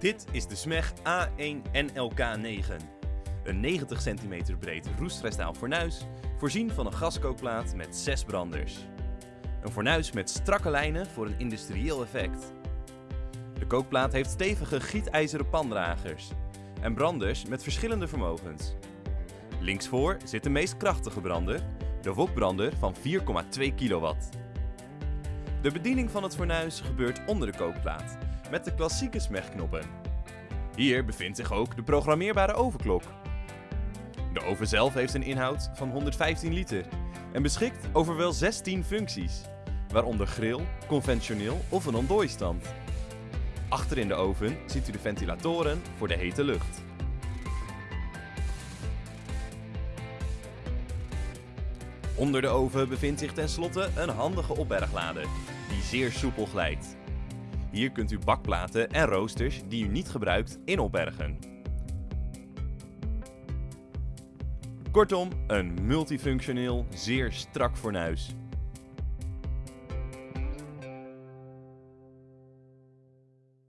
Dit is de SMEG A1 NLK9. Een 90 cm breed roestvrijstaal fornuis, voorzien van een gaskookplaat met 6 branders. Een fornuis met strakke lijnen voor een industrieel effect. De kookplaat heeft stevige gietijzeren pandragers en branders met verschillende vermogens. Linksvoor zit de meest krachtige brander, de wokbrander van 4,2 kW. De bediening van het fornuis gebeurt onder de kookplaat, met de klassieke smegknoppen. Hier bevindt zich ook de programmeerbare ovenklok. De oven zelf heeft een inhoud van 115 liter en beschikt over wel 16 functies, waaronder grill, conventioneel of een ontdooistand. Achter in de oven ziet u de ventilatoren voor de hete lucht. Onder de oven bevindt zich tenslotte een handige opberglade, die zeer soepel glijdt. Hier kunt u bakplaten en roosters die u niet gebruikt in opbergen. Kortom, een multifunctioneel, zeer strak fornuis.